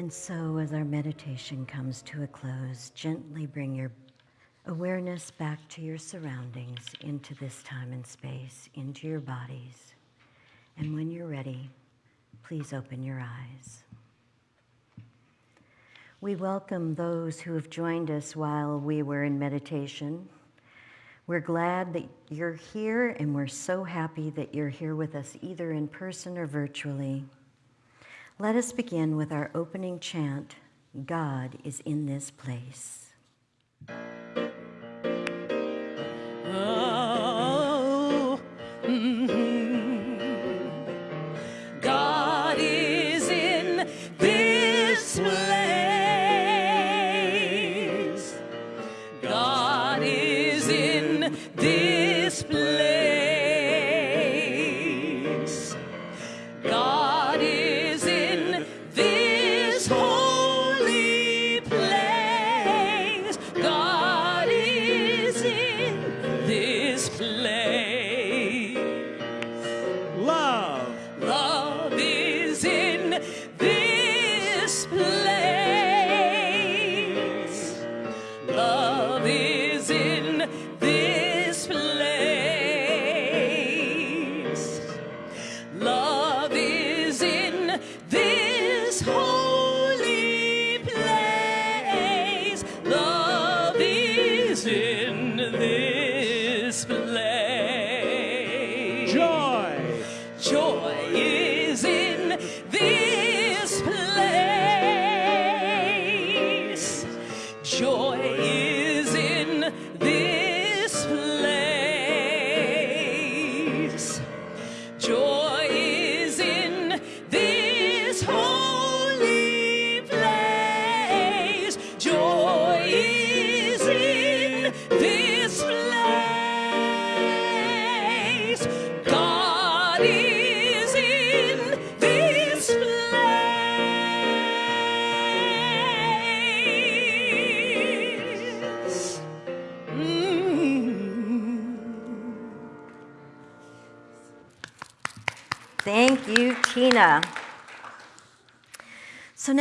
And so, as our meditation comes to a close, gently bring your awareness back to your surroundings, into this time and space, into your bodies. And when you're ready, please open your eyes. We welcome those who have joined us while we were in meditation. We're glad that you're here, and we're so happy that you're here with us, either in person or virtually. Let us begin with our opening chant God is in this place.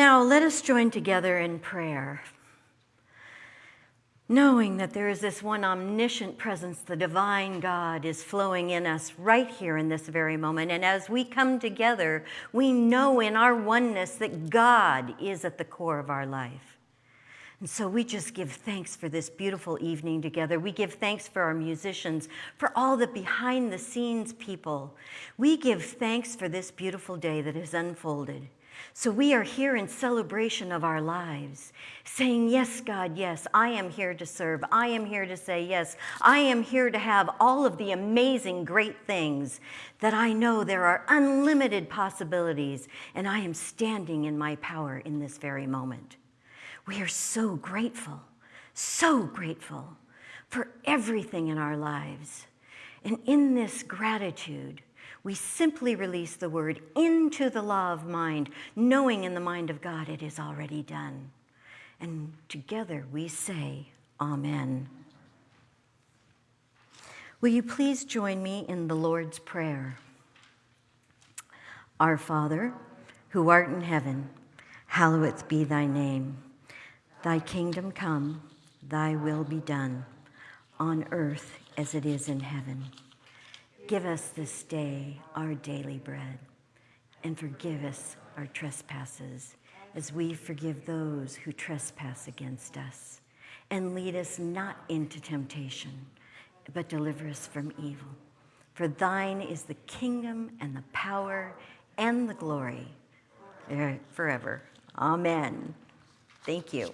Now let us join together in prayer. Knowing that there is this one omniscient presence, the divine God, is flowing in us right here in this very moment. And as we come together, we know in our oneness that God is at the core of our life. And so we just give thanks for this beautiful evening together. We give thanks for our musicians, for all the behind the scenes people. We give thanks for this beautiful day that has unfolded. So we are here in celebration of our lives, saying, Yes, God, yes, I am here to serve. I am here to say yes. I am here to have all of the amazing, great things that I know there are unlimited possibilities, and I am standing in my power in this very moment. We are so grateful, so grateful for everything in our lives. And in this gratitude, we simply release the word into the law of mind, knowing in the mind of God it is already done. And together we say, Amen. Will you please join me in the Lord's Prayer? Our Father, who art in heaven, hallowed be thy name. Thy kingdom come, thy will be done, on earth as it is in heaven. Give us this day our daily bread, and forgive us our trespasses, as we forgive those who trespass against us. And lead us not into temptation, but deliver us from evil. For thine is the kingdom and the power and the glory eh, forever. Amen. Thank you.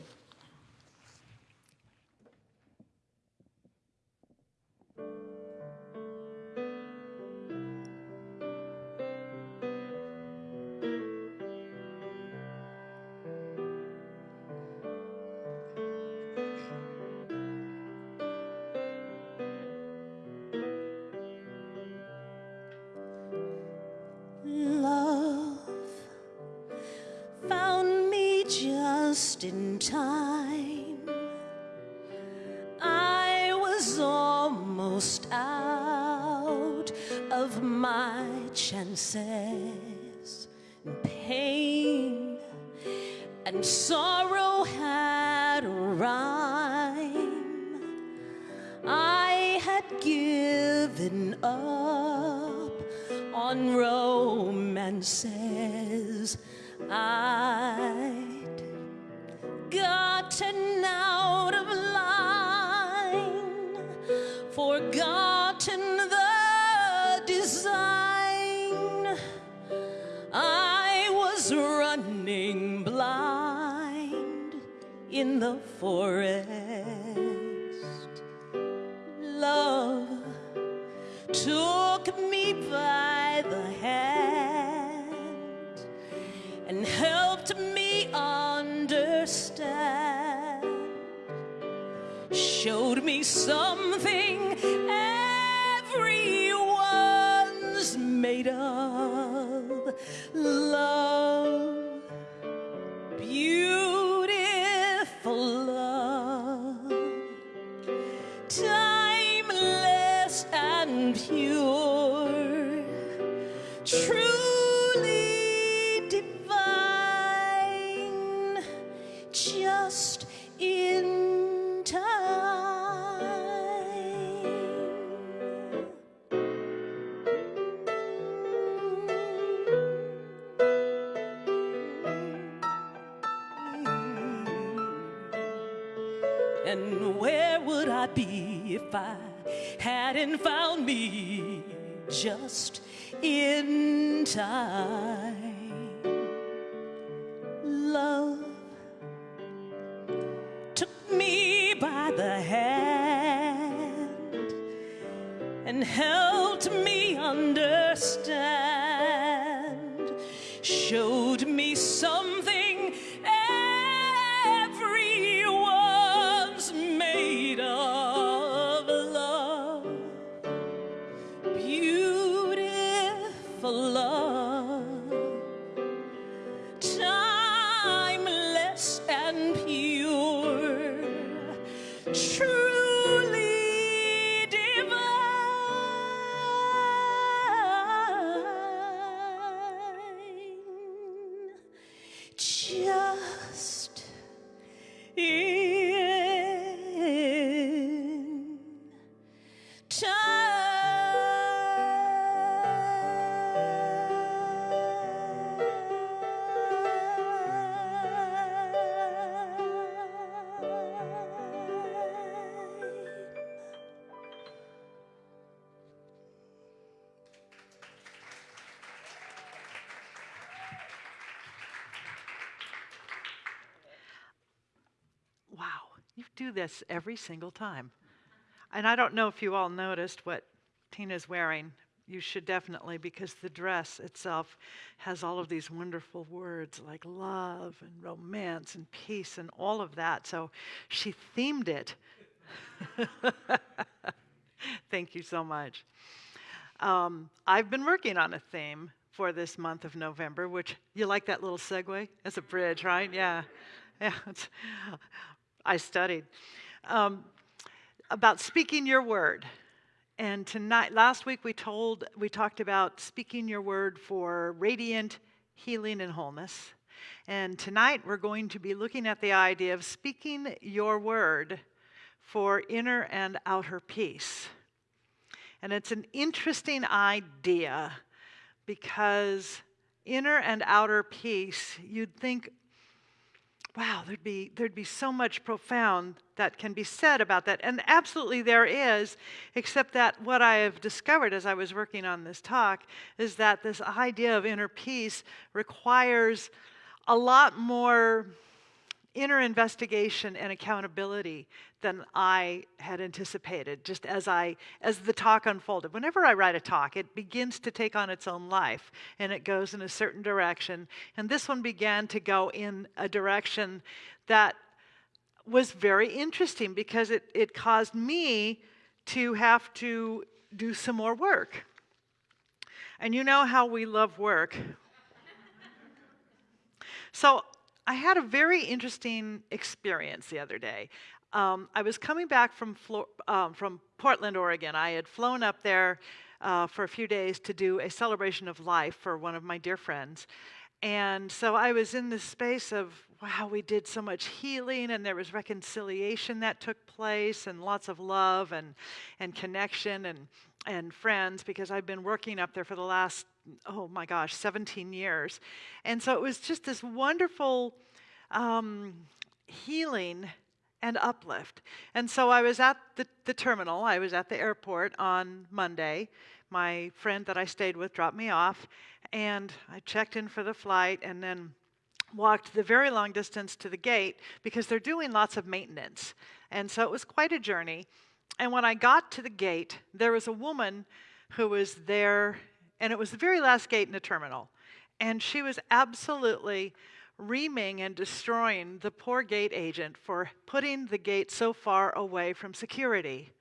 And pain and sorrow had a rhyme. I had given up on romances. I'd gotten out the forest. Love took me by the hand and helped me understand. Showed me something everyone's made of. Love, if I hadn't found me just in time? Love took me by the hand and helped me understand, showed me something do this every single time. And I don't know if you all noticed what Tina's wearing. You should definitely, because the dress itself has all of these wonderful words like love and romance and peace and all of that. So she themed it. Thank you so much. Um, I've been working on a theme for this month of November, which you like that little segue as a bridge, right? Yeah, yeah. I studied um, about speaking your word, and tonight, last week we told we talked about speaking your word for radiant healing and wholeness, and tonight we're going to be looking at the idea of speaking your word for inner and outer peace. And it's an interesting idea because inner and outer peace, you'd think, wow, there'd be, there'd be so much profound that can be said about that. And absolutely there is, except that what I have discovered as I was working on this talk is that this idea of inner peace requires a lot more inner investigation and accountability than I had anticipated just as I as the talk unfolded. Whenever I write a talk, it begins to take on its own life and it goes in a certain direction. And this one began to go in a direction that was very interesting because it, it caused me to have to do some more work. And you know how we love work. So I had a very interesting experience the other day. Um, I was coming back from, um, from Portland, Oregon. I had flown up there uh, for a few days to do a celebration of life for one of my dear friends. And so I was in this space of, wow, we did so much healing and there was reconciliation that took place and lots of love and, and connection and, and friends because I've been working up there for the last, oh my gosh, 17 years. And so it was just this wonderful um, healing and uplift. And so I was at the, the terminal, I was at the airport on Monday. My friend that I stayed with dropped me off, and I checked in for the flight and then walked the very long distance to the gate because they're doing lots of maintenance. And so it was quite a journey. And when I got to the gate, there was a woman who was there, and it was the very last gate in the terminal. And she was absolutely reaming and destroying the poor gate agent for putting the gate so far away from security.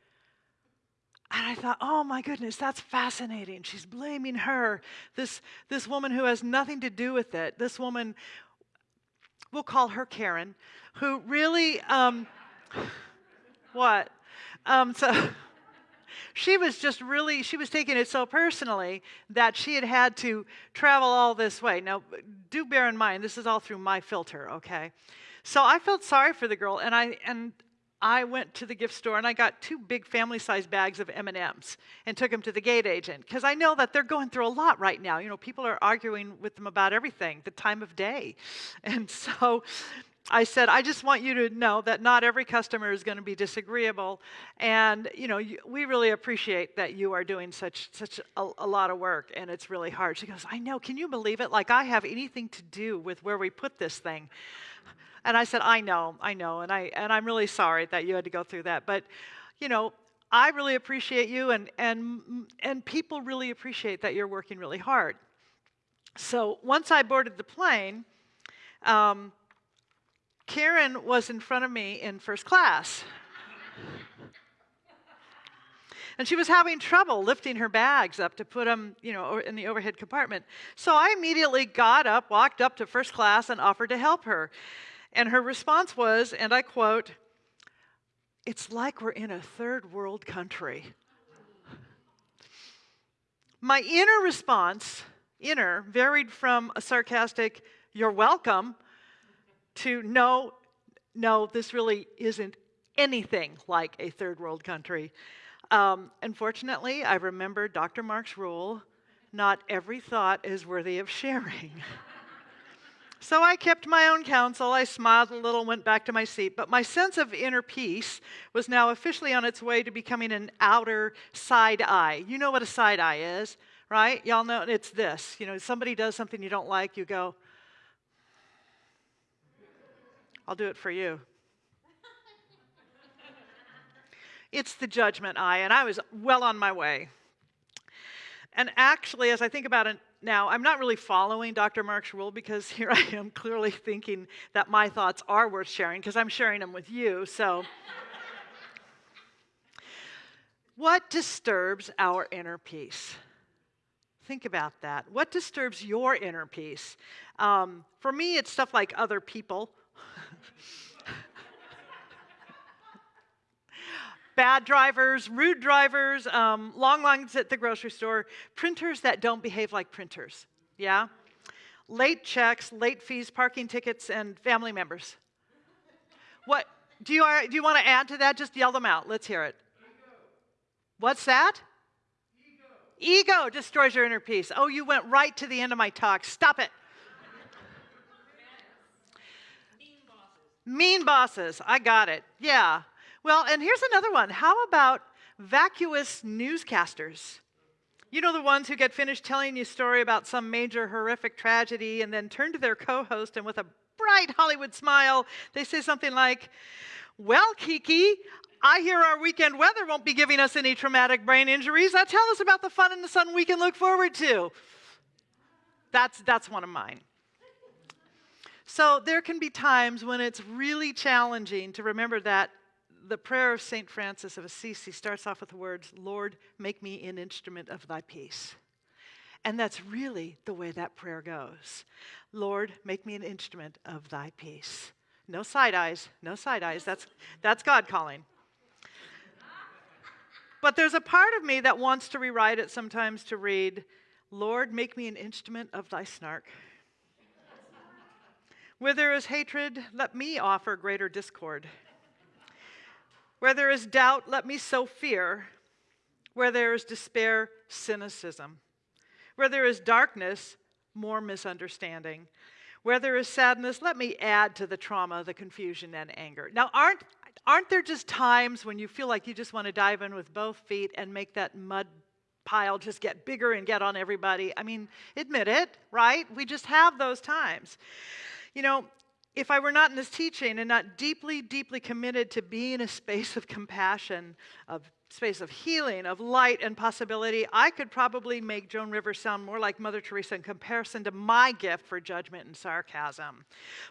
And I thought, oh my goodness, that's fascinating. She's blaming her, this, this woman who has nothing to do with it. This woman, we'll call her Karen, who really, um, what? Um, so she was just really, she was taking it so personally that she had had to travel all this way. Now, do bear in mind, this is all through my filter, okay? So I felt sorry for the girl, and I, and I went to the gift store and I got two big family-sized bags of M&Ms and took them to the gate agent because I know that they're going through a lot right now. You know, people are arguing with them about everything, the time of day. And so I said, I just want you to know that not every customer is going to be disagreeable, and you know, you, we really appreciate that you are doing such such a, a, lot of work, and it's really hard. She goes, I know. Can you believe it? Like I have anything to do with where we put this thing. And I said, I know, I know, and I and I'm really sorry that you had to go through that, but you know. I really appreciate you, and, and, and people really appreciate that you're working really hard. So once I boarded the plane, um, Karen was in front of me in first class. and she was having trouble lifting her bags up to put them, you know, in the overhead compartment. So I immediately got up, walked up to first class, and offered to help her. And her response was, and I quote, It's like we're in a third world country. My inner response, inner, varied from a sarcastic, You're welcome, to no, no, this really isn't anything like a third world country. Um, unfortunately, I remember Dr. Mark's rule not every thought is worthy of sharing. so I kept my own counsel. I smiled a little, went back to my seat. But my sense of inner peace was now officially on its way to becoming an outer side eye. You know what a side eye is, right? Y'all know it's this. You know, somebody does something you don't like, you go, I'll do it for you. it's the judgment eye, and I was well on my way. And actually, as I think about it now, I'm not really following Dr. Mark's rule because here I am clearly thinking that my thoughts are worth sharing because I'm sharing them with you. So, what disturbs our inner peace? Think about that. What disturbs your inner peace? Um, for me, it's stuff like other people Bad drivers, rude drivers, um, long lines at the grocery store, printers that don't behave like printers. Yeah? Late checks, late fees, parking tickets, and family members. What do you, do you want to add to that? Just yell them out. Let's hear it. Ego. What's that? Ego. Ego destroys your inner peace. Oh, you went right to the end of my talk. Stop it. Mean bosses. I got it. Yeah. Well, and here's another one. How about vacuous newscasters? You know, the ones who get finished telling you a story about some major horrific tragedy and then turn to their co host and with a bright Hollywood smile, they say something like, Well, Kiki, I hear our weekend weather won't be giving us any traumatic brain injuries. Now tell us about the fun in the sun we can look forward to. That's, that's one of mine. So there can be times when it's really challenging to remember that the prayer of St. Francis of Assisi starts off with the words, Lord, make me an instrument of thy peace. And that's really the way that prayer goes. Lord, make me an instrument of thy peace. No side eyes, no side eyes. That's, that's God calling. But there's a part of me that wants to rewrite it sometimes to read, Lord, make me an instrument of thy snark. Where there is hatred, let me offer greater discord. Where there is doubt, let me sow fear. Where there is despair, cynicism. Where there is darkness, more misunderstanding. Where there is sadness, let me add to the trauma, the confusion, and anger. Now, aren't, aren't there just times when you feel like you just want to dive in with both feet and make that mud pile just get bigger and get on everybody? I mean, admit it, right? We just have those times. You know, if I were not in this teaching and not deeply, deeply committed to being a space of compassion, of space of healing, of light and possibility, I could probably make Joan Rivers sound more like Mother Teresa in comparison to my gift for judgment and sarcasm.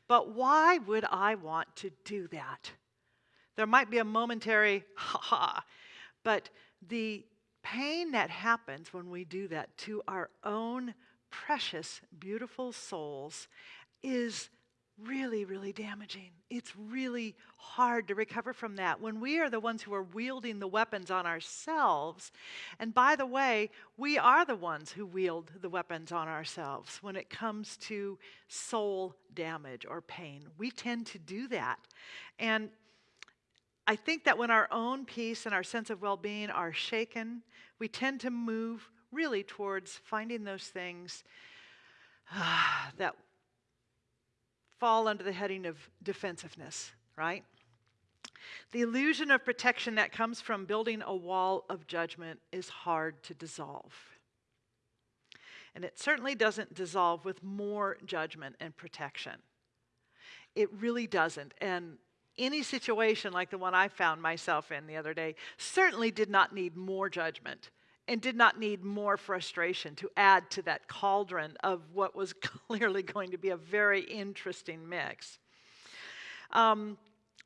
But why would I want to do that? There might be a momentary ha ha, but the pain that happens when we do that to our own precious, beautiful souls is really, really damaging. It's really hard to recover from that when we are the ones who are wielding the weapons on ourselves. And by the way, we are the ones who wield the weapons on ourselves when it comes to soul damage or pain. We tend to do that. And I think that when our own peace and our sense of well being are shaken, we tend to move really towards finding those things uh, that fall under the heading of defensiveness, right? The illusion of protection that comes from building a wall of judgment is hard to dissolve. And it certainly doesn't dissolve with more judgment and protection. It really doesn't. And any situation like the one I found myself in the other day certainly did not need more judgment and did not need more frustration to add to that cauldron of what was clearly going to be a very interesting mix. Um,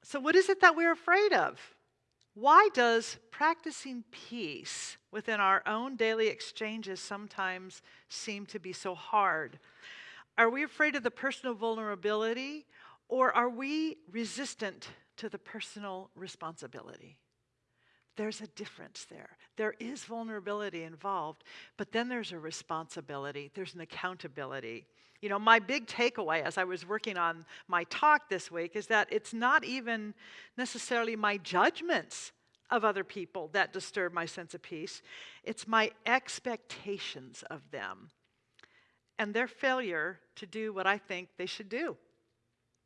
so, what is it that we're afraid of? Why does practicing peace within our own daily exchanges sometimes seem to be so hard? Are we afraid of the personal vulnerability or are we resistant to the personal responsibility? There's a difference there. There is vulnerability involved, but then there's a responsibility, there's an accountability. You know, my big takeaway as I was working on my talk this week is that it's not even necessarily my judgments of other people that disturb my sense of peace, it's my expectations of them and their failure to do what I think they should do.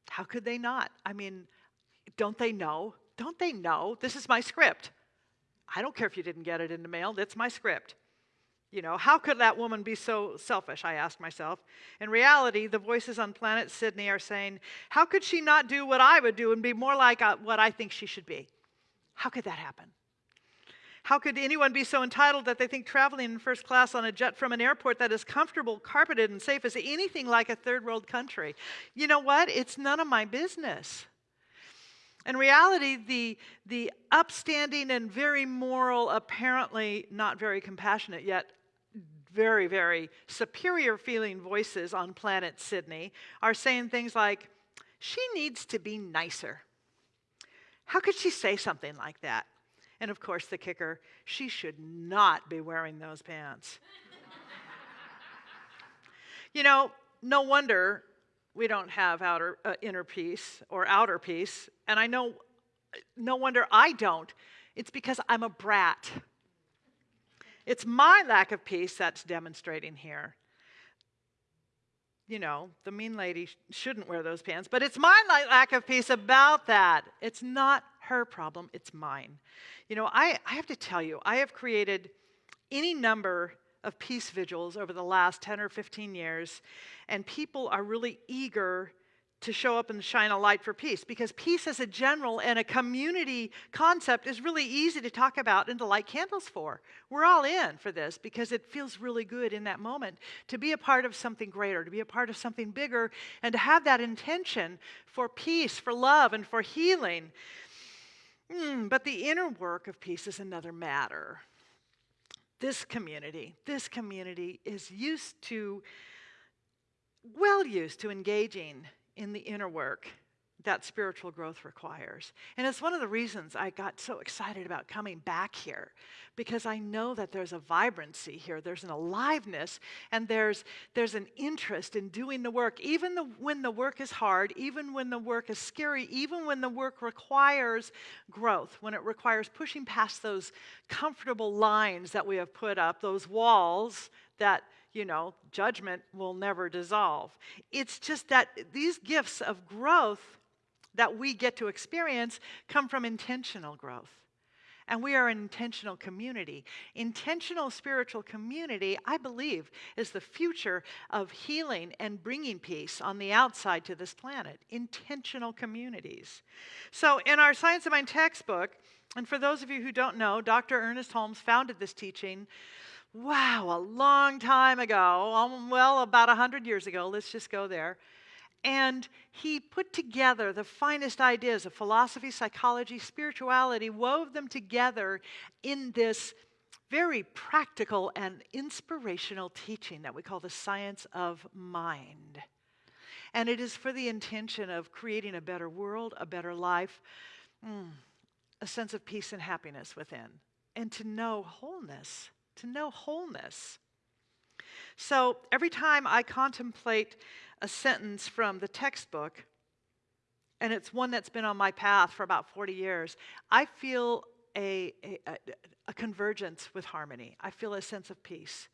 How could they not? I mean, don't they know? Don't they know? This is my script. I don't care if you didn't get it in the mail, that's my script. You know, how could that woman be so selfish? I asked myself. In reality, the voices on planet Sydney are saying, How could she not do what I would do and be more like uh, what I think she should be? How could that happen? How could anyone be so entitled that they think traveling in first class on a jet from an airport that is comfortable, carpeted, and safe is anything like a third world country? You know what? It's none of my business. In reality, the, the upstanding and very moral, apparently not very compassionate yet, very, very superior feeling voices on planet Sydney are saying things like, she needs to be nicer. How could she say something like that? And of course, the kicker, she should not be wearing those pants. you know, no wonder we don't have outer, uh, inner peace or outer peace. And I know, no wonder I don't. It's because I'm a brat. It's my lack of peace that's demonstrating here. You know, the mean lady shouldn't wear those pants, but it's my lack of peace about that. It's not her problem, it's mine. You know, I, I have to tell you, I have created any number of peace vigils over the last 10 or 15 years, and people are really eager to show up and shine a light for peace because peace as a general and a community concept is really easy to talk about and to light candles for. We're all in for this because it feels really good in that moment to be a part of something greater, to be a part of something bigger, and to have that intention for peace, for love, and for healing. Mm, but the inner work of peace is another matter this community, this community is used to, well used to engaging in the inner work, that spiritual growth requires. And it's one of the reasons I got so excited about coming back here because I know that there's a vibrancy here, there's an aliveness, and there's, there's an interest in doing the work, even the, when the work is hard, even when the work is scary, even when the work requires growth, when it requires pushing past those comfortable lines that we have put up, those walls that you know, judgment will never dissolve. It's just that these gifts of growth that we get to experience come from intentional growth. And we are an intentional community. Intentional spiritual community, I believe, is the future of healing and bringing peace on the outside to this planet. Intentional communities. So, in our Science of Mind textbook, and for those of you who don't know, Dr. Ernest Holmes founded this teaching wow, a long time ago, um, well, about 100 years ago, let's just go there. And he put together the finest ideas of philosophy, psychology, spirituality, wove them together in this very practical and inspirational teaching that we call the science of mind. And it is for the intention of creating a better world, a better life, mm, a sense of peace and happiness within, and to know wholeness, to know wholeness. So every time I contemplate a sentence from the textbook, and it's one that's been on my path for about 40 years, I feel a, a, a, convergence with harmony. I feel a sense of peace.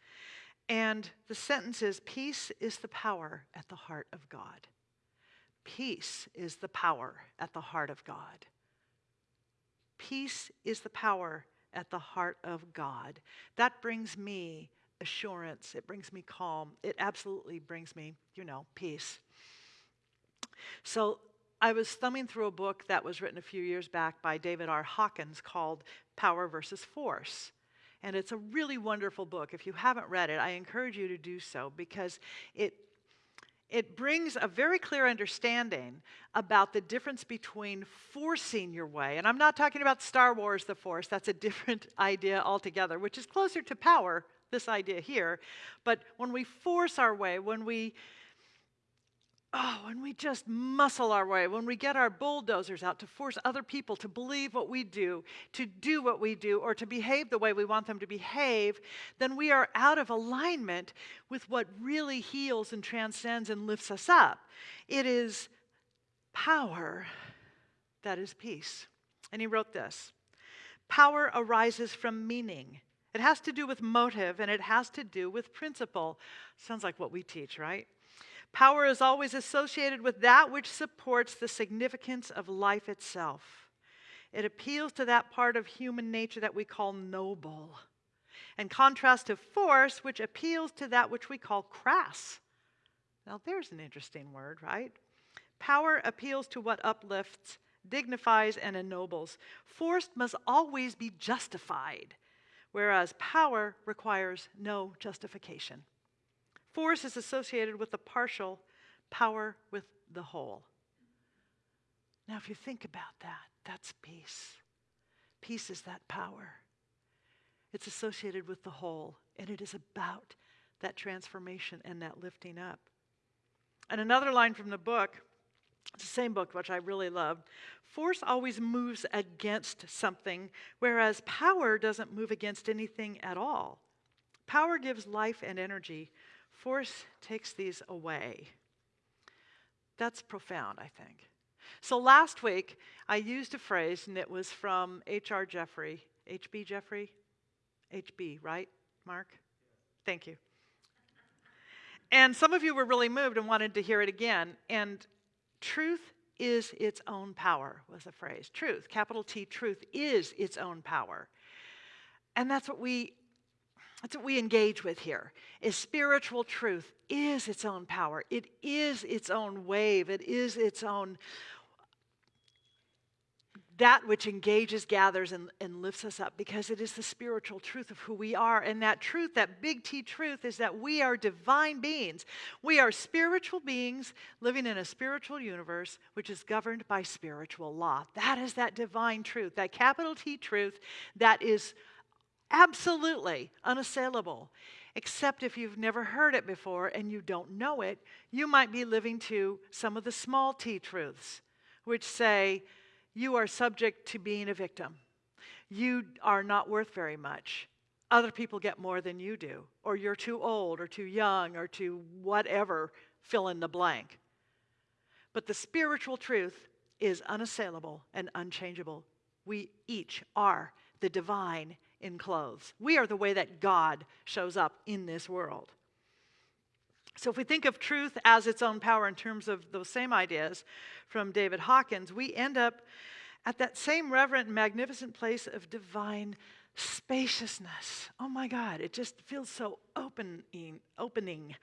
And the sentence is Peace is the power at the heart of God. Peace is the power at the heart of God. Peace is the power at the heart of God. That brings me assurance. It brings me calm. It absolutely brings me, you know, peace. So I was thumbing through a book that was written a few years back by David R. Hawkins called Power versus Force. And it's a really wonderful book. If you haven't read it, I encourage you to do so because it it brings a very clear understanding about the difference between forcing your way. And I'm not talking about Star Wars, the Force, that's a different idea altogether, which is closer to power this idea here. But when we force our way, when we Oh, when we just muscle our way, when we get our bulldozers out to force other people to believe what we do, to do what we do, or to behave the way we want them to behave, then we are out of alignment with what really heals and transcends and lifts us up. It is power that is peace. And he wrote this Power arises from meaning. It has to do with motive and it has to do with principle. Sounds like what we teach, right? Power is always associated with that which supports the significance of life itself. It appeals to that part of human nature that we call noble, in contrast to force, which appeals to that which we call crass. Now, there's an interesting word, right? Power appeals to what uplifts, dignifies, and ennobles. Force must always be justified whereas power requires no justification. Force is associated with the partial, power with the whole. Now, if you think about that, that's peace. Peace is that power. It's associated with the whole, and it is about that transformation and that lifting up. And another line from the book the same book, which I really love. Force always moves against something, whereas power doesn't move against anything at all. Power gives life and energy, force takes these away. That's profound, I think. So last week, I used a phrase, and it was from H.R. Jeffrey. H.B. Jeffrey? H.B., right, Mark? Thank you. And some of you were really moved and wanted to hear it again. And Truth is its own power, was the phrase. Truth, capital T, truth is its own power. And that's what we that's what we engage with here. Is spiritual truth is its own power. It is its own wave. It is its own that which engages, gathers, and, and lifts us up because it is the spiritual truth of who we are. And that truth, that big T truth, is that we are divine beings. We are spiritual beings living in a spiritual universe which is governed by spiritual law. That is that divine truth, that capital T truth that is absolutely unassailable. Except if you've never heard it before and you don't know it, you might be living to some of the small t truths which say you are subject to being a victim. You are not worth very much. Other people get more than you do, or you're too old, or too young, or too whatever, fill in the blank. But the spiritual truth is unassailable and unchangeable. We each are the divine in clothes. We are the way that God shows up in this world. So, if we think of truth as its own power in terms of those same ideas from David Hawkins, we end up at that same reverent, magnificent place of divine spaciousness. Oh my God, it just feels so opening, opening,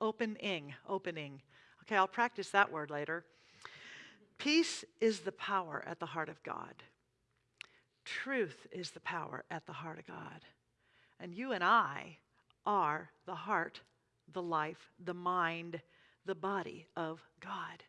opening, opening. Okay, I'll practice that word later. Peace is the power at the heart of God. Truth is the power at the heart of God. And you and I are the heart the life, the mind, the body of God.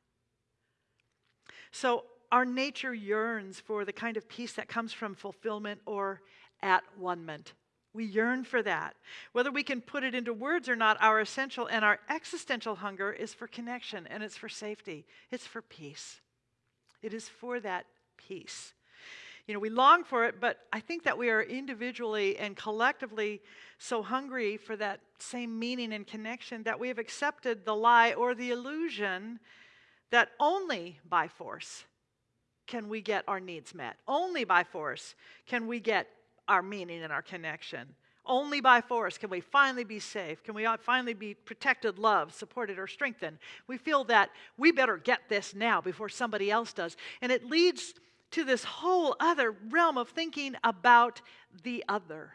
So our nature yearns for the kind of peace that comes from fulfillment or at one ment. We yearn for that. Whether we can put it into words or not, our essential and our existential hunger is for connection and it's for safety. It's for peace. It is for that peace you know, we long for it, but I think that we are individually and collectively so hungry for that same meaning and connection that we have accepted the lie or the illusion that only by force can we get our needs met. Only by force can we get our meaning and our connection. Only by force can we finally be safe. Can we finally be protected, loved, supported, or strengthened? We feel that we better get this now before somebody else does. And it leads to this whole other realm of thinking about the other.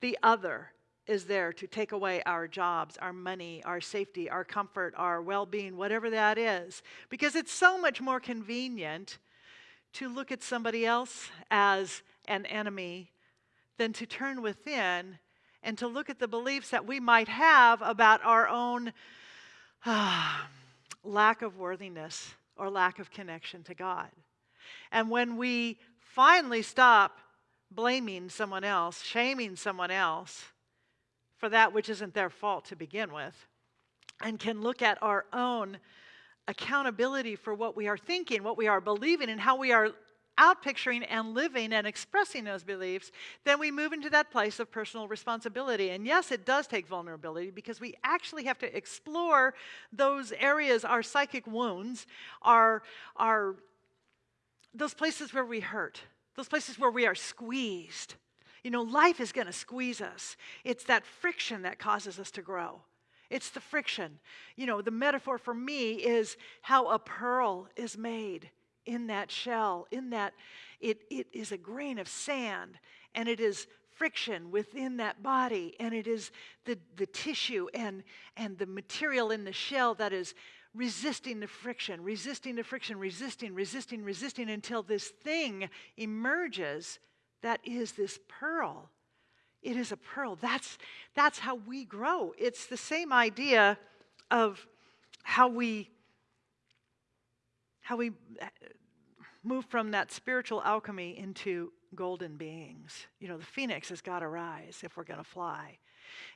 The other is there to take away our jobs, our money, our safety, our comfort, our well being, whatever that is. Because it's so much more convenient to look at somebody else as an enemy than to turn within and to look at the beliefs that we might have about our own uh, lack of worthiness or lack of connection to God. And when we finally stop blaming someone else, shaming someone else for that which isn't their fault to begin with, and can look at our own accountability for what we are thinking, what we are believing, and how we are outpicturing and living and expressing those beliefs, then we move into that place of personal responsibility. And yes, it does take vulnerability because we actually have to explore those areas, our psychic wounds, our, our those places where we hurt, those places where we are squeezed. You know, life is going to squeeze us. It's that friction that causes us to grow. It's the friction. You know, the metaphor for me is how a pearl is made in that shell, in that it, it is a grain of sand, and it is friction within that body, and it is the, the tissue and, and the material in the shell that is resisting the friction, resisting the friction, resisting, resisting, resisting until this thing emerges that is this pearl. It is a pearl. That's, that's how we grow. It's the same idea of how we how we uh, move from that spiritual alchemy into golden beings. You know, the phoenix has got to rise if we're going to fly.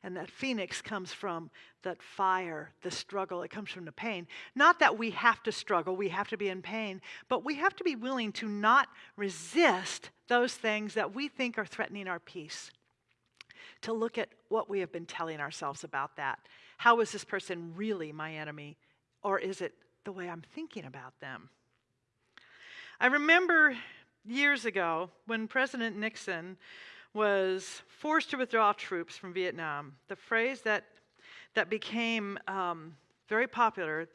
And that phoenix comes from that fire, the struggle, it comes from the pain. Not that we have to struggle, we have to be in pain, but we have to be willing to not resist those things that we think are threatening our peace. To look at what we have been telling ourselves about that. How is this person really my enemy? Or is it the way I'm thinking about them? I remember years ago when President Nixon was forced to withdraw troops from Vietnam. The phrase that, that became um, very popular,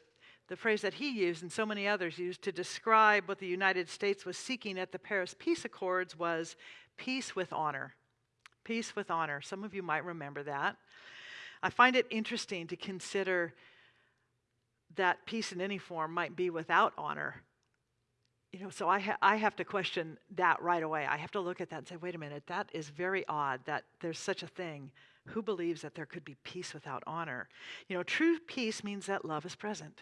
the phrase that he used and so many others used to describe what the United States was seeking at the Paris Peace Accords was peace with honor. Peace with honor. Some of you might remember that. I find it interesting to consider that peace in any form might be without honor you know, so I, ha- I have to question that right away. I have to look at that and say, wait a minute, that is very odd that there's such a thing. Who believes that there could be peace without honor? You know, true peace means that love is present.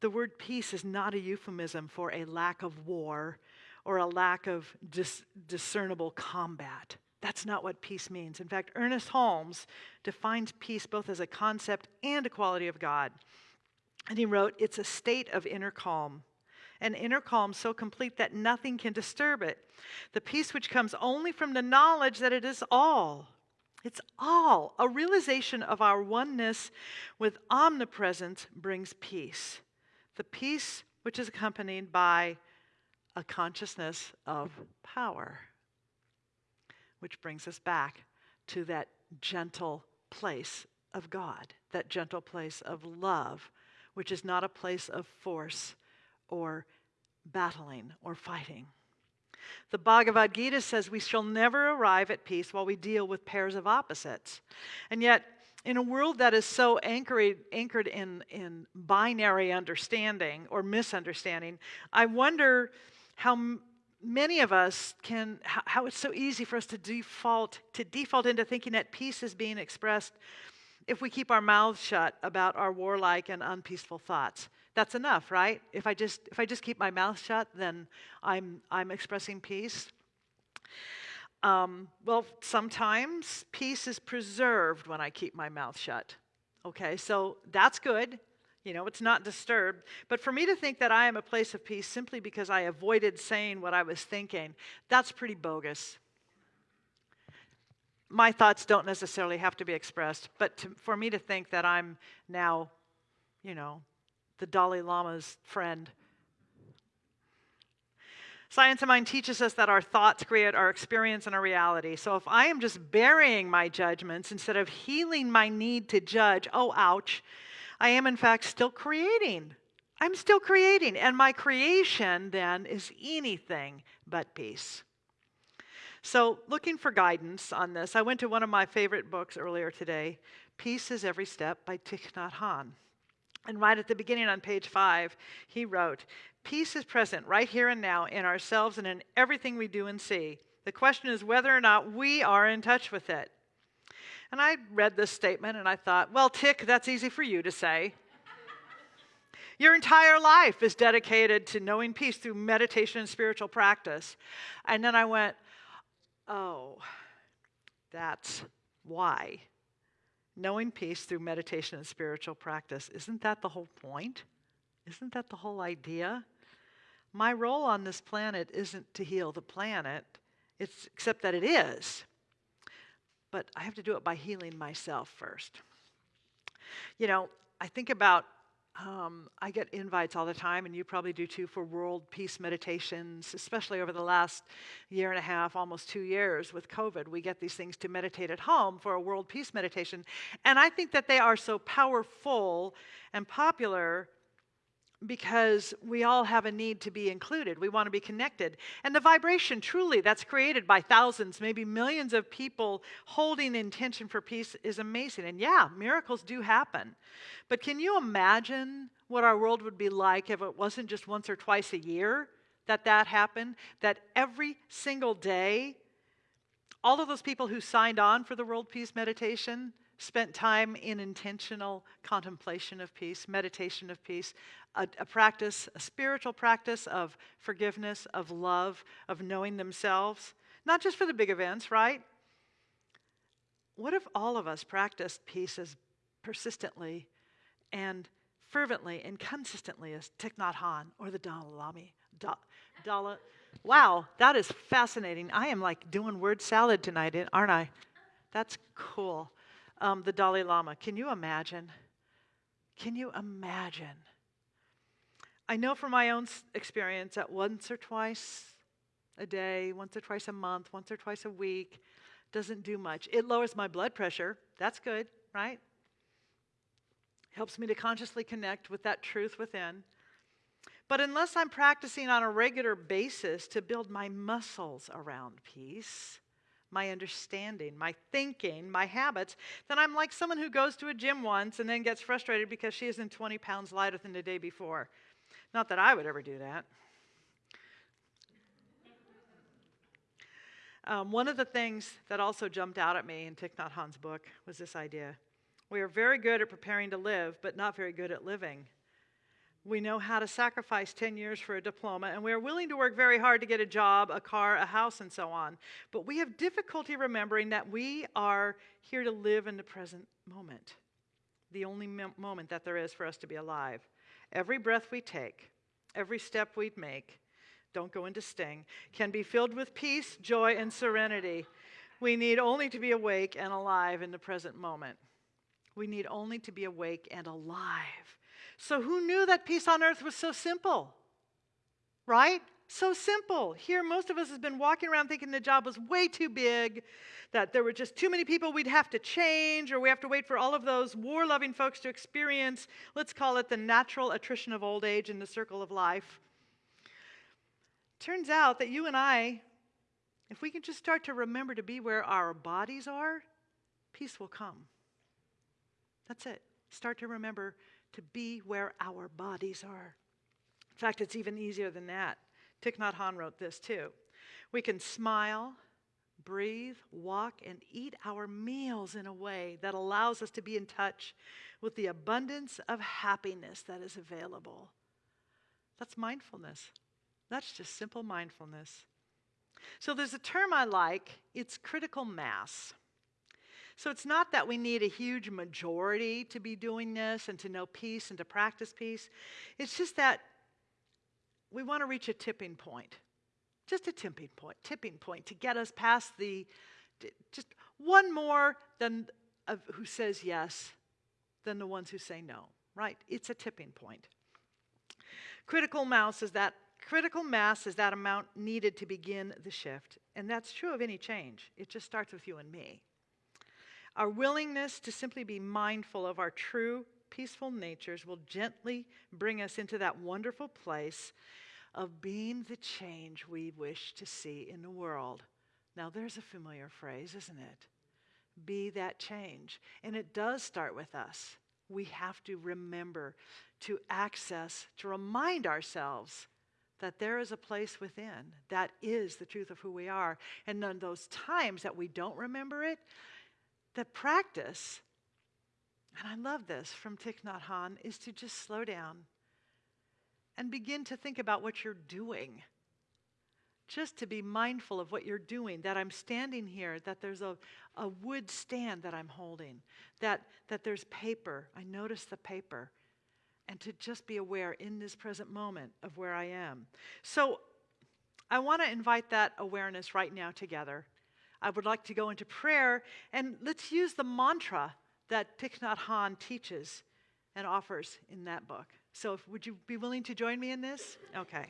The word peace is not a euphemism for a lack of war or a lack of dis- discernible combat. That's not what peace means. In fact, Ernest Holmes defines peace both as a concept and a quality of God. And he wrote, It's a state of inner calm, an inner calm so complete that nothing can disturb it. The peace which comes only from the knowledge that it is all. It's all. A realization of our oneness with omnipresence brings peace. The peace which is accompanied by a consciousness of power, which brings us back to that gentle place of God, that gentle place of love, which is not a place of force or battling or fighting. The Bhagavad Gita says we shall never arrive at peace while we deal with pairs of opposites. And yet, in a world that is so anchored, anchored in, in binary understanding or misunderstanding, I wonder how many of us can, how, how it's so easy for us to default, to default into thinking that peace is being expressed if we keep our mouths shut about our warlike and unpeaceful thoughts. That's enough, right? If I just if I just keep my mouth shut, then I'm I'm expressing peace. Um, well, sometimes peace is preserved when I keep my mouth shut. Okay, so that's good. You know, it's not disturbed. But for me to think that I am a place of peace simply because I avoided saying what I was thinking, that's pretty bogus my thoughts don't necessarily have to be expressed, but to, for me to think that I'm now, you know, the Dalai Lama's friend. Science of Mind teaches us that our thoughts create our experience and our reality. So if I am just burying my judgments instead of healing my need to judge, oh, ouch, I am in fact still creating. I'm still creating. And my creation then is anything but peace. So, looking for guidance on this, I went to one of my favorite books earlier today Peace is Every Step by Thich Nhat Hanh. And right at the beginning on page five, he wrote, Peace is present right here and now in ourselves and in everything we do and see. The question is whether or not we are in touch with it. And I read this statement and I thought, well, Thich, that's easy for you to say. Your entire life is dedicated to knowing peace through meditation and spiritual practice. And then I went, oh, that's why. Knowing peace through meditation and spiritual practice. Isn't that the whole point? Isn't that the whole idea? My role on this planet isn't to heal the planet, it's, except that it is. But I have to do it by healing myself first. You know, I think about um, I get invites all the time, and you probably do too, for world peace meditations, especially over the last year and a half, almost two years with COVID. We get these things to meditate at home for a world peace meditation. And I think that they are so powerful and popular because we all have a need to be included. We want to be connected. And the vibration, truly, that's created by thousands, maybe millions of people holding intention for peace is amazing. And yeah, miracles do happen. But can you imagine what our world would be like if it wasn't just once or twice a year that that happened? That every single day, all of those people who signed on for the World Peace Meditation, spent time in intentional contemplation of peace, meditation of peace, a, a, practice, a spiritual practice of forgiveness, of love, of knowing themselves, not just for the big events, right? What if all of us practiced peace as persistently and fervently and consistently as Thich Nhat Hanh or the Dalai Lama? Da, wow, that is fascinating. I am like doing word salad tonight, aren't I? That's cool um, the Dalai Lama. Can you imagine? Can you imagine? I know from my own experience that once or twice a day, once or twice a month, once or twice a week doesn't do much. It lowers my blood pressure. That's good, right? Helps me to consciously connect with that truth within. But unless I'm practicing on a regular basis to build my muscles around peace, my understanding, my thinking, my habits, then I'm like someone who goes to a gym once and then gets frustrated because she isn't 20 pounds lighter than the day before. Not that I would ever do that. Um, one of the things that also jumped out at me in Thich Nhat Hanh's book was this idea. We are very good at preparing to live, but not very good at living. We know how to sacrifice 10 years for a diploma, and we are willing to work very hard to get a job, a car, a house, and so on. But we have difficulty remembering that we are here to live in the present moment, the only moment that there is for us to be alive. Every breath we take, every step we make, don't go into Sting, can be filled with peace, joy, and serenity. We need only to be awake and alive in the present moment. We need only to be awake and alive. So, who knew that peace on earth was so simple? Right? So simple. Here, most of us has been walking around thinking the job was way too big, that there were just too many people we'd have to change, or we have to wait for all of those war loving folks to experience, let's call it the natural attrition of old age in the circle of life. Turns out that you and I, if we can just start to remember to be where our bodies are, peace will come. That's it. Start to remember to be where our bodies are. In fact, it's even easier than that. Thich Nhat Hanh wrote this too. We can smile, breathe, walk, and eat our meals in a way that allows us to be in touch with the abundance of happiness that is available. That's mindfulness. That's just simple mindfulness. So there's a term I like, it's critical mass. So it's not that we need a huge majority to be doing this and to know peace and to practice peace. It's just that we want to reach a tipping point. Just a tipping point, tipping point to get us past the just one more than of who says yes than the ones who say no, right? It's a tipping point. Critical mass is that critical mass is that amount needed to begin the shift. And that's true of any change. It just starts with you and me. Our willingness to simply be mindful of our true peaceful natures will gently bring us into that wonderful place of being the change we wish to see in the world. Now, there's a familiar phrase, isn't it? Be that change. And it does start with us. We have to remember to access, to remind ourselves that there is a place within that is the truth of who we are. And in those times that we don't remember it, the practice and I love this from Thich Nhat Hanh, is to just slow down and begin to think about what you're doing. Just to be mindful of what you're doing, that I'm standing here, that there's a, a wood stand that I'm holding, that, that there's paper. I notice the paper. And to just be aware in this present moment of where I am. So I want to invite that awareness right now together. I would like to go into prayer and let's use the mantra that Thich Nhat Hanh teaches and offers in that book. So, if, would you be willing to join me in this? Okay.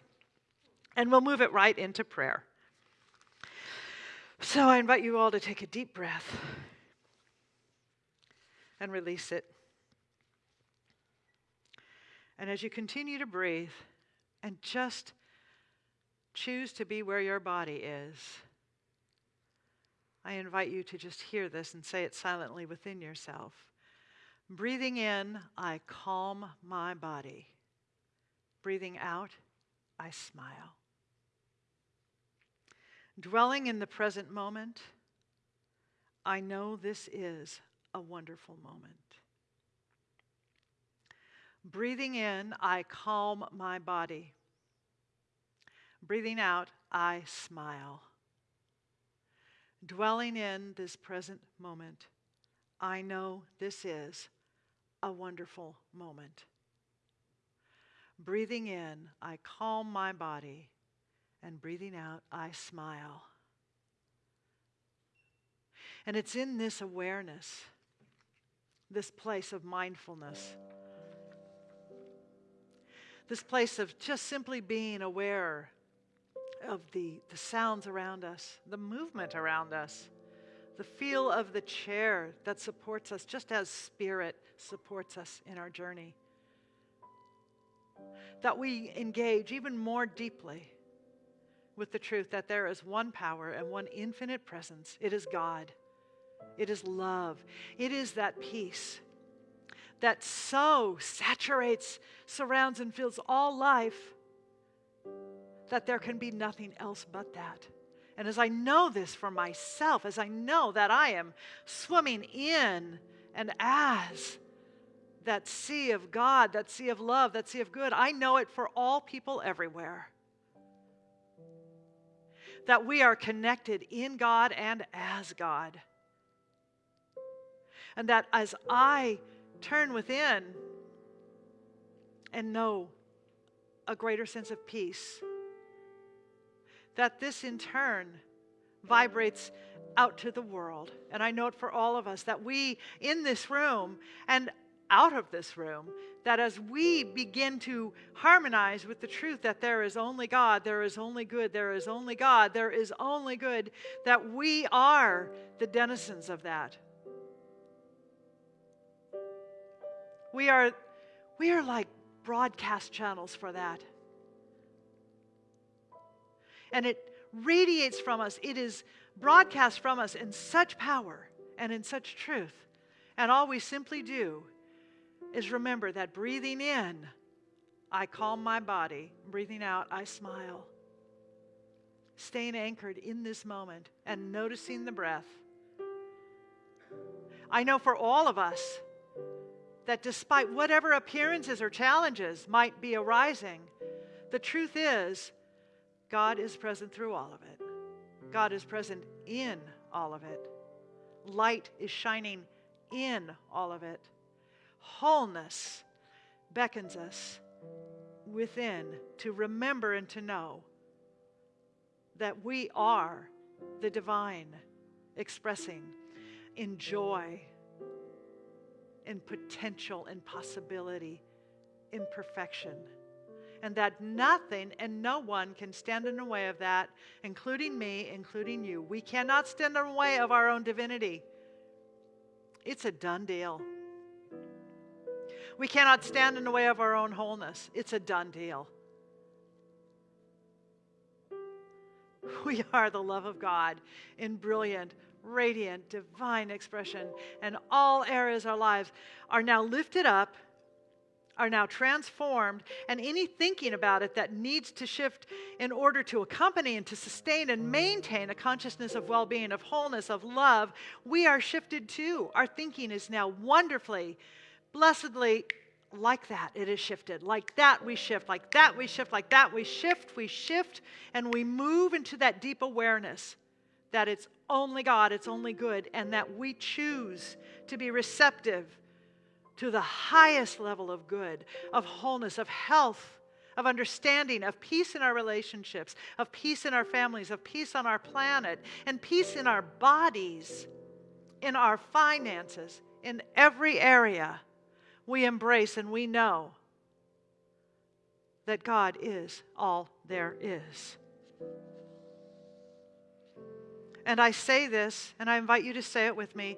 And we'll move it right into prayer. So, I invite you all to take a deep breath and release it. And as you continue to breathe and just choose to be where your body is, I invite you to just hear this and say it silently within yourself. Breathing in, I calm my body. Breathing out, I smile. Dwelling in the present moment, I know this is a wonderful moment. Breathing in, I calm my body. Breathing out, I smile. Dwelling in this present moment, I know this is a wonderful moment. Breathing in, I calm my body, and breathing out, I smile. And it's in this awareness, this place of mindfulness, this place of just simply being aware of the, the sounds around us, the movement around us, the feel of the chair that supports us, just as spirit supports us in our journey. That we engage even more deeply with the truth that there is one power and one infinite presence. It is God. It is love. It is that peace that so saturates, surrounds, and fills all life that there can be nothing else but that. And as I know this for myself, as I know that I am swimming in and as that sea of God, that sea of love, that sea of good, I know it for all people everywhere. That we are connected in God and as God. And that as I turn within, and know a greater sense of peace. That this in turn vibrates out to the world. And I know it for all of us that we in this room and out of this room, that as we begin to harmonize with the truth that there is only God, there is only good, there is only God, there is only good, that we are the denizens of that. We are, we are like broadcast channels for that. And it radiates from us, it is broadcast from us in such power and in such truth. And all we simply do is remember that breathing in, I calm my body. Breathing out, I smile. Staying anchored in this moment and noticing the breath. I know for all of us that despite whatever appearances or challenges might be arising, the truth is God is present through all of it. God is present in all of it. Light is shining in all of it. Wholeness beckons us within to remember and to know that we are the divine expressing in joy, in potential, in possibility, in perfection. And that nothing and no one can stand in the way of that, including me, including you. We cannot stand in the way of our own divinity. It's a done deal. We cannot stand in the way of our own wholeness. It's a done deal. We are the love of God in brilliant, radiant, divine expression, and all areas of our lives are now lifted up, are now transformed, and any thinking about it that needs to shift in order to accompany and to sustain and maintain a consciousness of well being, of wholeness, of love, we are shifted too. Our thinking is now wonderfully blessedly like that it is shifted like that we shift like that we shift like that we shift we shift and we move into that deep awareness that it's only god it's only good and that we choose to be receptive to the highest level of good of wholeness of health of understanding of peace in our relationships of peace in our families of peace on our planet and peace in our bodies in our finances in every area we embrace and we know that God is all there is. And I say this, and I invite you to say it with me.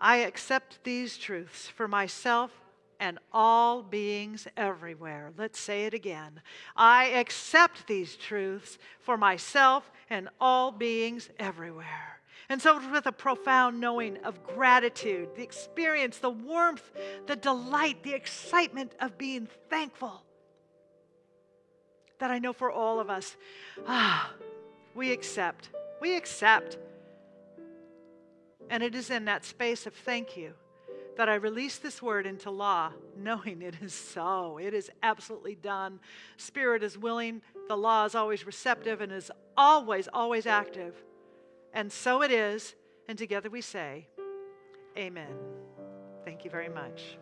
I accept these truths for myself and all beings everywhere. Let's say it again. I accept these truths for myself and all beings everywhere. And so, with a profound knowing of gratitude, the experience, the warmth, the delight, the excitement of being thankful, that I know for all of us, ah, we accept. We accept. And it is in that space of thank you that I release this word into law, knowing it is so. It is absolutely done. Spirit is willing, the law is always receptive and is always, always active. And so it is. And together we say, Amen. Thank you very much.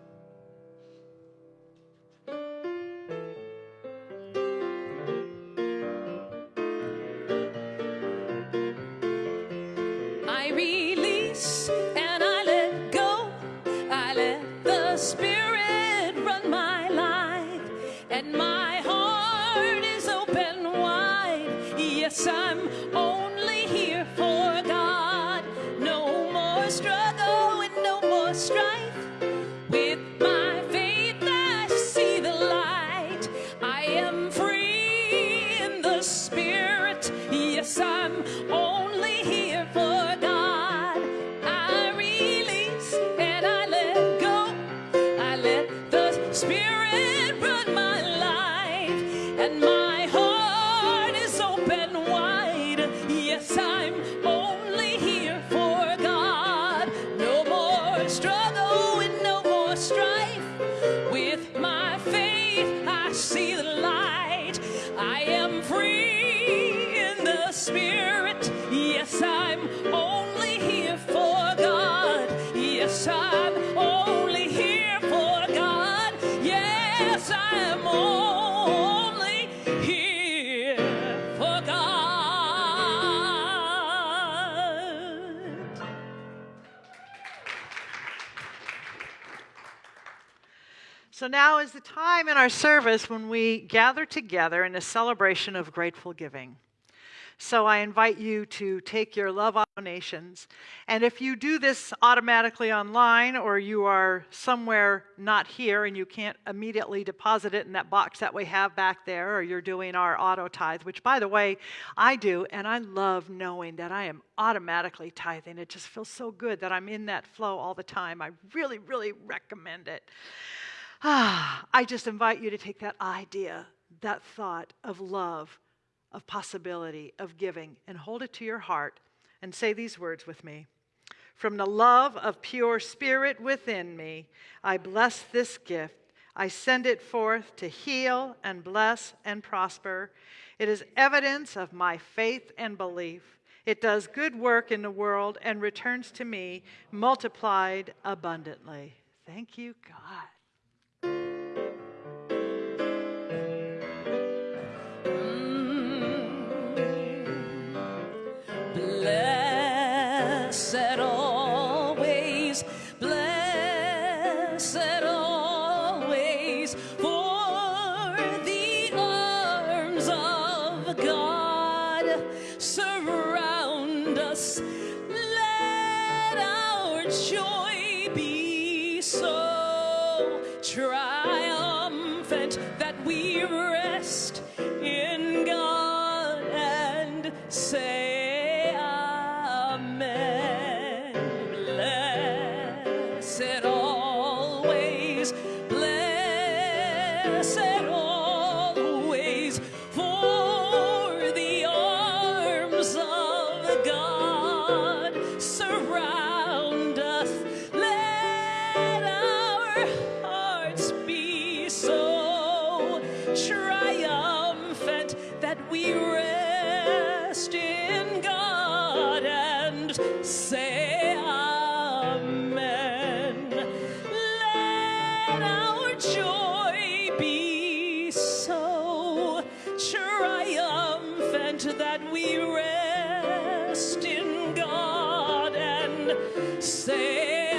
Now is the time in our service when we gather together in a celebration of grateful giving. So I invite you to take your love donations. And if you do this automatically online or you are somewhere not here and you can't immediately deposit it in that box that we have back there, or you're doing our auto tithe, which by the way, I do, and I love knowing that I am automatically tithing. It just feels so good that I'm in that flow all the time. I really, really recommend it. Ah, I just invite you to take that idea, that thought of love of possibility, of giving, and hold it to your heart and say these words with me. From the love of pure spirit within me, I bless this gift. I send it forth to heal and bless and prosper. It is evidence of my faith and belief. It does good work in the world and returns to me multiplied abundantly. Thank you, God. So,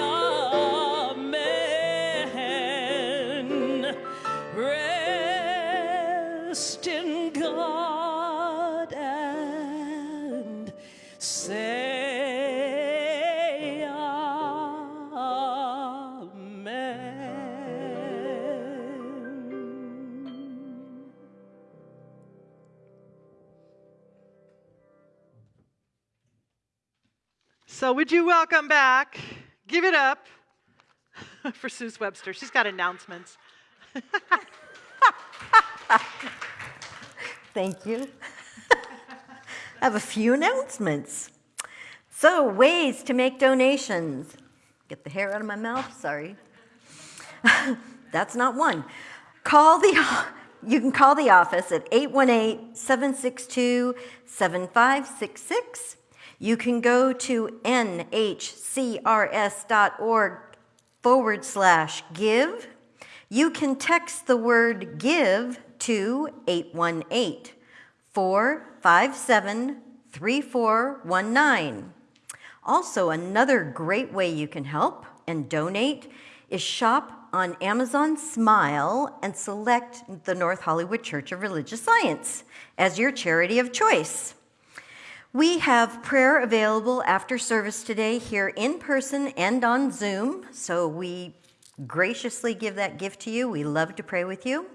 would you welcome back? Give it up for Suze Webster. She's got announcements. Thank you. I have a few announcements. So, ways to make donations. Get the hair out of my mouth, sorry. That's not one. Call the you can call the office at 818-762-7566 you can go to nhcrs.org forward slash give. You can text the word give to 818 457 3419. Also, another great way you can help and donate is shop on Amazon Smile and select the North Hollywood Church of Religious Science as your charity of choice. We have prayer available after service today here in person and on Zoom, so we graciously give that gift to you. We love to pray with you.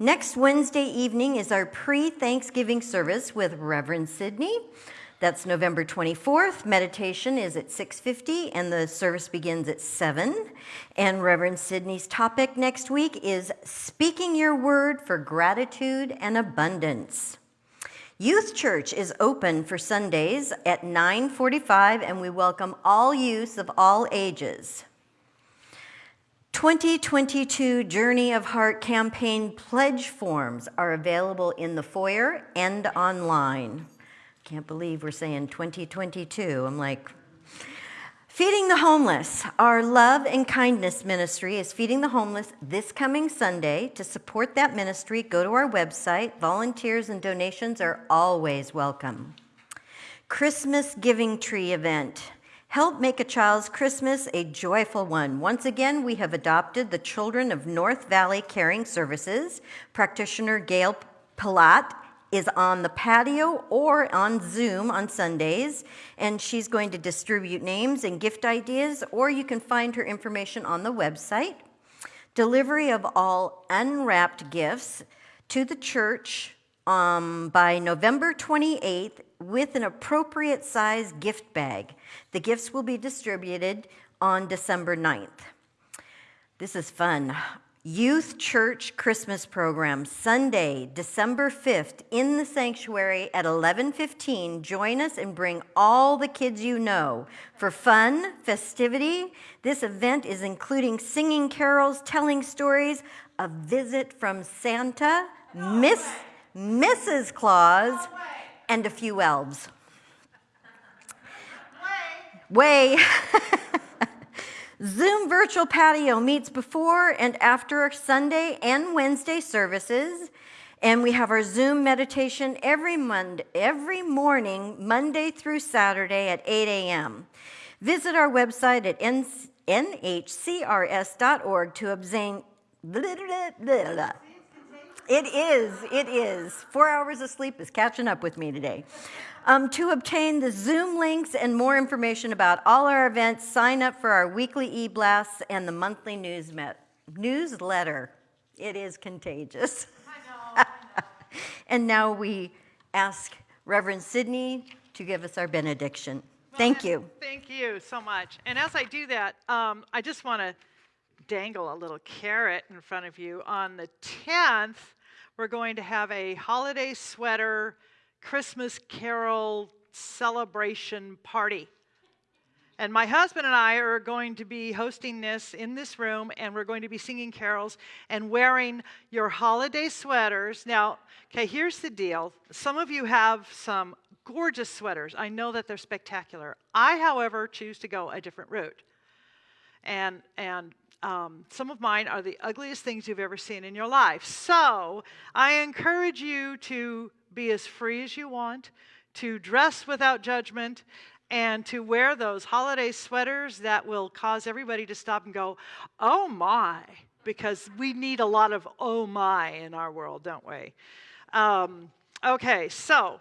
Next Wednesday evening is our pre-Thanksgiving service with Reverend Sidney. That's November 24th. Meditation is at 6:50 and the service begins at 7. And Reverend Sidney's topic next week is speaking your word for gratitude and abundance. Youth Church is open for Sundays at 9:45 and we welcome all youth of all ages. 2022 Journey of Heart campaign pledge forms are available in the foyer and online. Can't believe we're saying 2022. I'm like, Feeding the Homeless. Our love and kindness ministry is feeding the homeless this coming Sunday. To support that ministry, go to our website. Volunteers and donations are always welcome. Christmas Giving Tree event Help make a child's Christmas a joyful one. Once again, we have adopted the Children of North Valley Caring Services. Practitioner Gail Palat is on the patio or on Zoom on Sundays, and she's going to distribute names and gift ideas, or you can find her information on the website. Delivery of all unwrapped gifts to the church um, by November 28th with an appropriate size gift bag. The gifts will be distributed on December 9th. This is fun. Youth Church Christmas Program, Sunday, December 5th, in the sanctuary at 11:15. Join us and bring all the kids you know for fun, festivity. This event is including singing carols, telling stories, a visit from Santa, Miss Mrs. Claus, and a few elves. Way. Way. Zoom Virtual Patio meets before and after Sunday and Wednesday services. And we have our Zoom meditation every Monday, every morning, Monday through Saturday at 8 a.m. Visit our website at nhcrs.org to obtain. It is, it is. Four hours of sleep is catching up with me today. Um, to obtain the Zoom links and more information about all our events, sign up for our weekly e-blasts and the monthly news newsletter. It is contagious. I know, I know. and now we ask Reverend Sidney to give us our benediction. Thank you. Thank you so much. And as I do that, um, I just want to dangle a little carrot in front of you. On the 10th, we're going to have a holiday sweater Christmas carol celebration party. And my husband and I are going to be hosting this in this room, and we're going to be singing carols and wearing your holiday sweaters. Now, okay, here's the deal. Some of you have some gorgeous sweaters. I know that they're spectacular. I, however, choose to go a different route. And, and um, some of mine are the ugliest things you've ever seen in your life. So I encourage you to be as free as you want, to dress without judgment, and to wear those holiday sweaters that will cause everybody to stop and go, oh my, because we need a lot of oh my in our world, don't we? Um, okay, so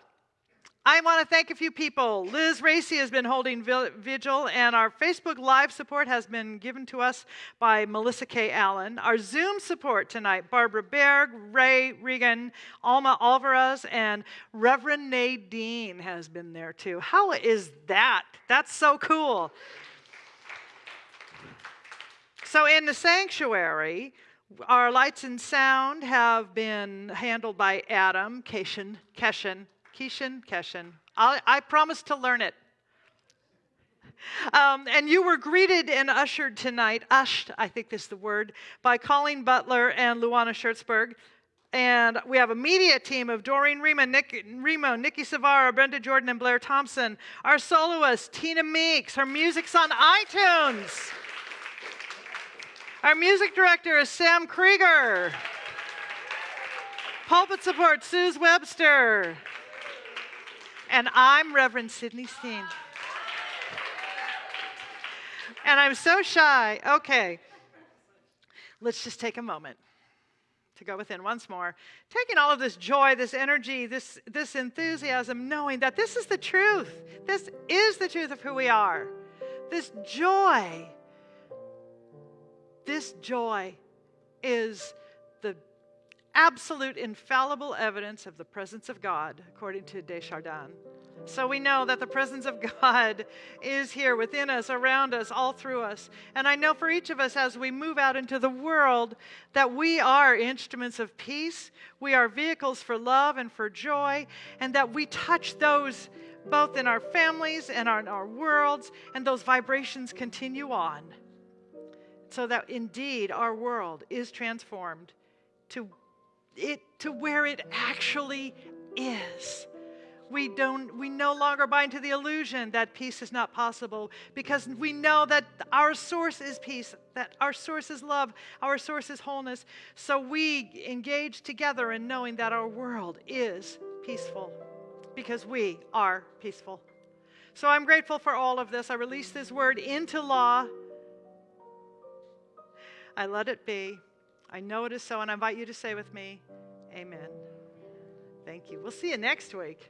I want to thank a few people. Liz Racy has been holding vigil, and our Facebook Live support has been given to us by Melissa K. Allen. Our Zoom support tonight, Barbara Berg, Ray Regan, Alma Alvarez, and Reverend Nadine has been there too. How is that? That's so cool. So, in the sanctuary, our lights and sound have been handled by Adam Keshin, Keshin Keishan, Keshan. I, I promise to learn it. Um, and you were greeted and ushered tonight, ushed, I think is the word, by Colleen Butler and Luana Schertzberg. And we have a media team of Doreen Remo, Nick, Remo, Nikki Savara, Brenda Jordan, and Blair Thompson. Our soloist, Tina Meeks. Her music's on iTunes. Our music director is Sam Krieger. Pulpit support, Suze Webster. And I'm Reverend Sidney Steen. And I'm so shy. Okay. Let's just take a moment to go within once more. Taking all of this joy, this energy, this, this enthusiasm, knowing that this is the truth. This is the truth of who we are. This joy, this joy is the absolute infallible evidence of the presence of God, according to de Chardin. So we know that the presence of God is here within us, around us, all through us. And I know for each of us as we move out into the world that we are instruments of peace, we are vehicles for love and for joy, and that we touch those both in our families and in our worlds, and those vibrations continue on. So that indeed our world is transformed to it to where it actually is. We, don't, we no longer buy into the illusion that peace is not possible because we know that our source is peace, that our source is love, our source is wholeness. So we engage together in knowing that our world is peaceful because we are peaceful. So I'm grateful for all of this. I release this word into law. I let it be. I know it is so, and I invite you to say with me, Amen. Thank you. We'll see you next week.